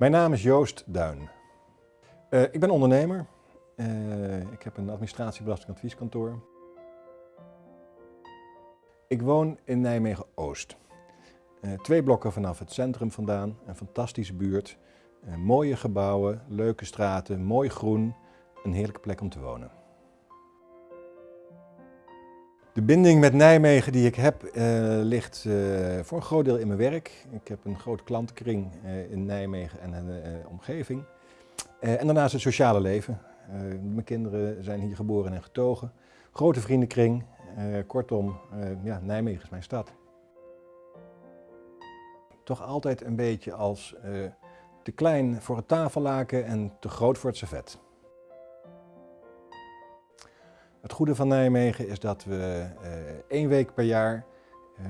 Mijn naam is Joost Duin. Uh, ik ben ondernemer. Uh, ik heb een administratiebelastingadvieskantoor. Ik woon in Nijmegen-Oost. Uh, twee blokken vanaf het centrum vandaan, een fantastische buurt. mooie gebouwen, leuke straten, mooi groen. Een heerlijke plek om te wonen. De binding met Nijmegen die ik heb uh, ligt uh, voor een groot deel in mijn werk. Ik heb een grote klantenkring uh, in Nijmegen en de omgeving. en daarnaast het sociale leven. mijn kinderen zijn hier geboren en getogen. Grote vriendenkring. kortom, ja, Nijmegen is mijn stad. Toch altijd een beetje als te klein voor het tafellaken en te groot voor het servet. Het goede van Nijmegen is dat we uh, één week per jaar uh,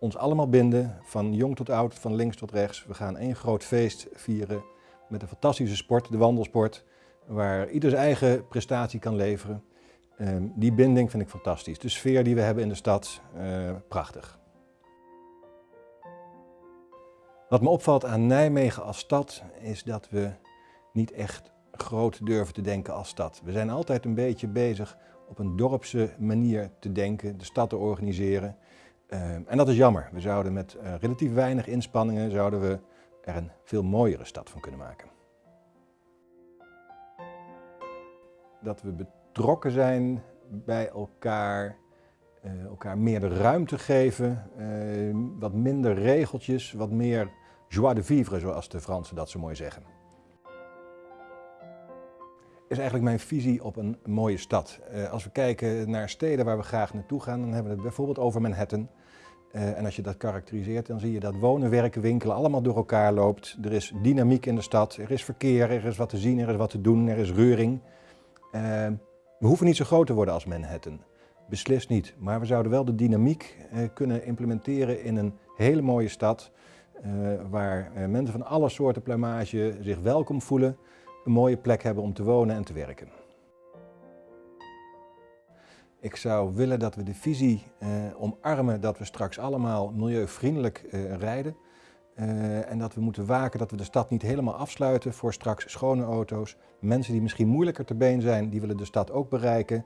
ons allemaal binden, van jong tot oud, van links tot rechts. We gaan één groot feest vieren met een fantastische sport, de wandelsport, waar ieder zijn eigen prestatie kan leveren. Uh, die binding vind ik fantastisch. De sfeer die we hebben in de stad, prachtig. Wat me opvalt aan Nijmegen als stad is dat we niet echt groot durven te denken als stad. We zijn altijd een beetje bezig op een dorpse manier te denken, de stad te organiseren. Uh, en dat is jammer. We zouden met uh, relatief weinig inspanningen zouden we er een veel mooiere stad van kunnen maken. Dat we betrokken zijn bij elkaar, uh, elkaar meer de ruimte geven, wat minder regeltjes, wat meer joie de vivre zoals de Fransen dat zo mooi zeggen is eigenlijk mijn visie op een mooie stad. Uh, als we kijken naar steden waar we graag naartoe gaan, dan hebben we het bijvoorbeeld over Manhattan. Uh, en als je dat karakteriseert, dan zie je dat wonen, werken, winkelen allemaal door elkaar loopt. Er is dynamiek in de stad, er is verkeer, er is wat te zien, er is wat te doen, er is reuring. Uh, we hoeven niet zo groot te worden als Manhattan. Beslist niet. Maar we zouden wel de dynamiek kunnen implementeren in een hele mooie stad. waar mensen van alle soorten plumage zich welkom voelen een mooie plek hebben om te wonen en te werken. Ik zou willen dat we de visie eh, omarmen dat we straks allemaal milieuvriendelijk eh, rijden. Uh, en dat we moeten waken dat we de stad niet helemaal afsluiten voor straks schone auto's. Mensen die misschien moeilijker te been zijn, die willen de stad ook bereiken.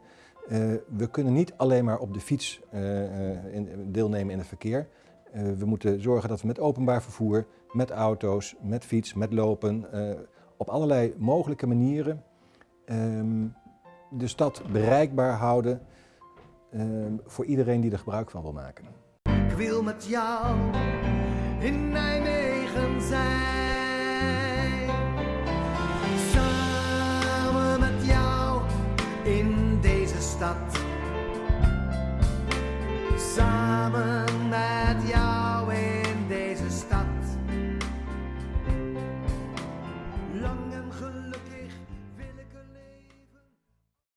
Uh, we kunnen niet alleen maar op de fiets uh, in, deelnemen in het verkeer. we moeten zorgen dat we met openbaar vervoer, met auto's, met fiets, met lopen, op allerlei mogelijke manieren um, de stad bereikbaar houden um, voor iedereen die er gebruik van wil maken. Ik wil met jou in Nijmegen zijn. Samen met jou in deze stad. Samen met jou.